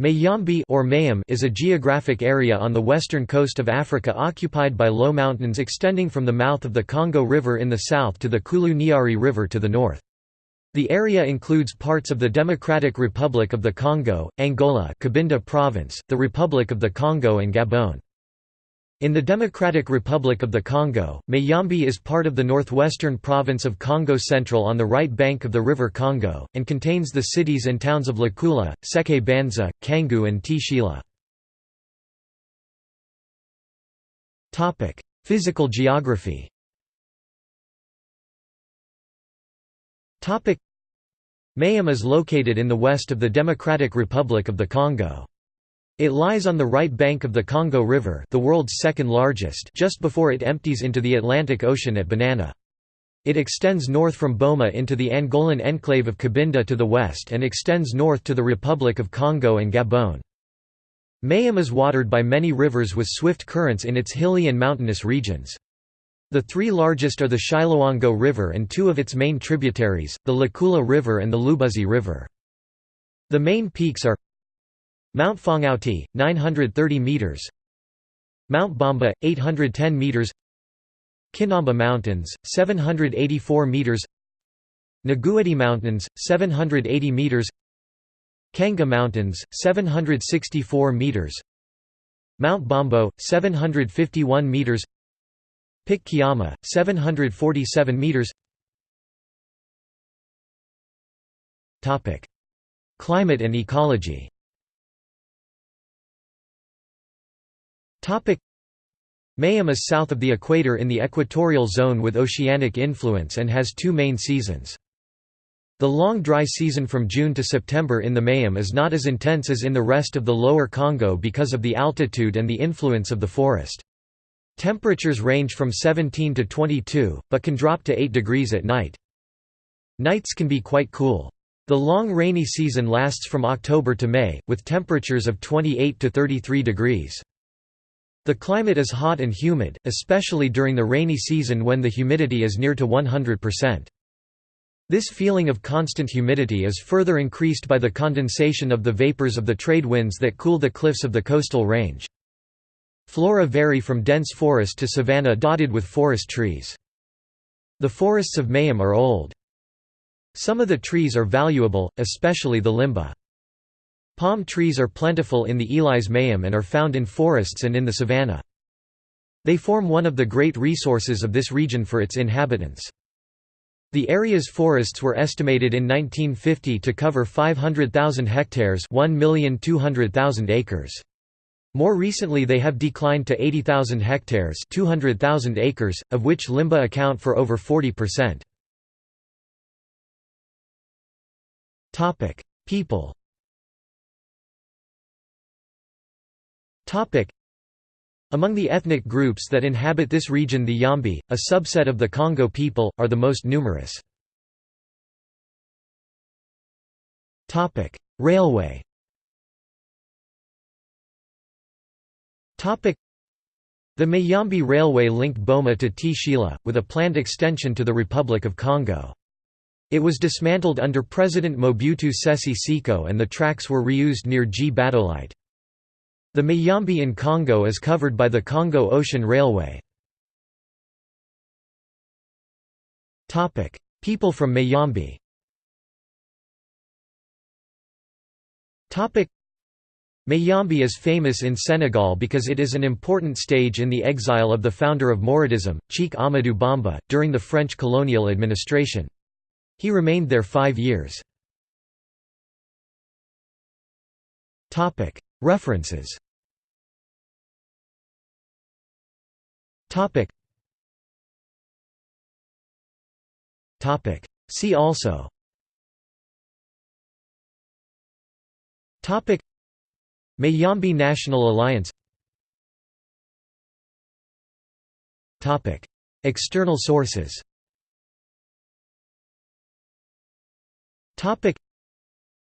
Mayombe or Mayam is a geographic area on the western coast of Africa occupied by low mountains extending from the mouth of the Congo River in the south to the Kouilou-Niari River to the north. The area includes parts of the Democratic Republic of the Congo, Angola Cabinda Province, the Republic of the Congo and Gabon. In the Democratic Republic of the Congo, Mayombe is part of the northwestern province of Kongo Central on the right bank of the River Congo, and contains the cities and towns of Lukula, Seke Banza, Kangu and Tshela. Physical geography Mayam is located in the west of the Democratic Republic of the Congo. It lies on the right bank of the Congo River the world's second largest just before it empties into the Atlantic Ocean at Banana. It extends north from Boma into the Angolan enclave of Cabinda to the west and extends north to the Republic of Congo and Gabon. Mayam is watered by many rivers with swift currents in its hilly and mountainous regions. The three largest are the Chiloango River and two of its main tributaries, the Lukula River and the Lubuzi River. The main peaks are Mount Fongauti, 930 meters. Mount Bamba, 810 meters. Kinamba Mountains, 784 meters. Nagueti Mountains, 780 meters. Kanga Mountains, 764 meters. Mount Bombo, 751 meters. Pic Kiama, 747 meters. Topic: Climate and ecology. Mayam is south of the equator in the equatorial zone with oceanic influence and has two main seasons. The long dry season from June to September in the Mayam is not as intense as in the rest of the lower Congo because of the altitude and the influence of the forest. Temperatures range from 17 to 22, but can drop to 8 degrees at night. Nights can be quite cool. The long rainy season lasts from October to May, with temperatures of 28 to 33 degrees. The climate is hot and humid, especially during the rainy season when the humidity is near to 100%. This feeling of constant humidity is further increased by the condensation of the vapors of the trade winds that cool the cliffs of the coastal range. Flora vary from dense forest to savanna dotted with forest trees. The forests of Mayam are old. Some of the trees are valuable, especially the limba. Palm trees are plentiful in the Elis Mayam and are found in forests and in the savanna. They form one of the great resources of this region for its inhabitants. The area's forests were estimated in 1950 to cover 500,000 hectares 1,200,000 acres. More recently they have declined to 80,000 hectares 200,000 acres, of which Limba account for over 40%. People Among the ethnic groups that inhabit this region the Yombe, a subset of the Kongo people, are the most numerous. Railway the Mayombe Railway linked Boma to Tshela, with a planned extension to the Republic of Congo. It was dismantled under President Mobutu Sese Seko and the tracks were reused near Gbadolite. The Mayombe in Congo is covered by the Congo Ocean Railway. People from Mayombe Mayombe is famous in Senegal because it is an important stage in the exile of the founder of Mouridism, Cheikh Ahmadou Bamba, during the French colonial administration. He remained there five years. References Topic. Topic. See also. Topic. Mayambi National Alliance. Topic. External sources. Topic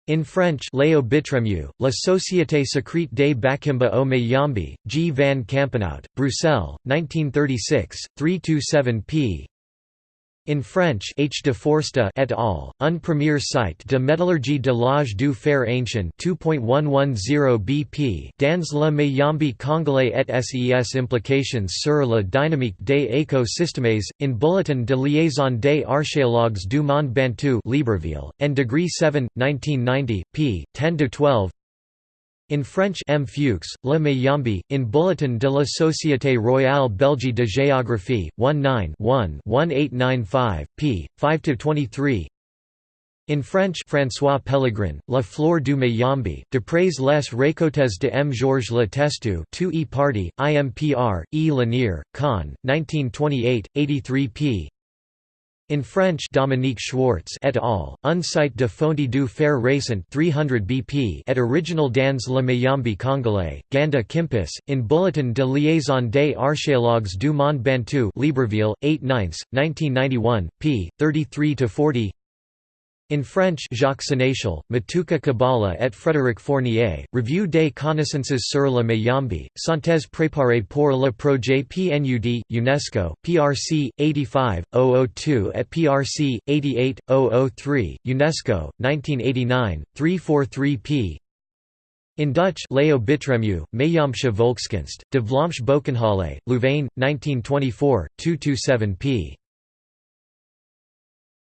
in French Léo Bittremieux, La Société secrète des Bakimba au Mayombe, G. van Campenhout, Bruxelles, 1936, 327 p. In French H. de Foresta et al., un premier site de métallurgie de l'âge du fer ancien 2.110 bp dans le Mayombe congolais et ses implications sur la dynamique des écosystèmes, in Bulletin de liaison des archéologues du monde bantu Libreville, and Degree 7, 1990, p. 10–12 in French M. Fuchs, Le Mayombe, in Bulletin de la Société Royale Belge de Géographie, 19-1-1895, p. 5–23 in French François Pellegrin, La Flore du Mayombe, D'après les récoltes de M. Georges Le Testu 2 e Party, IMPR, E. Lanier, Con, 1928, 83 p. In French Dominique Schwartz et al., Un site de fonte du fer récent 300 bp et original dans le Mayombe congolais, Ganda Kimpus, in Bulletin de liaison des archéologues du monde bantu Libreville, 8 9 1991, p. 33–40 in French Jacques Sénéchal, Matuka Kabbalah et Frédéric Fournier, Revue des connaissances sur le Mayombe, synthèse préparée pour le projet PNUD, UNESCO, PRC, 85, 002 et PRC, 88, 003, UNESCO, 1989, 343 p. In Dutch Leo Bittremieux, Mayombsche Volkskunst, De Vlaamse Boekenhalle, Louvain, 1924, 227 p.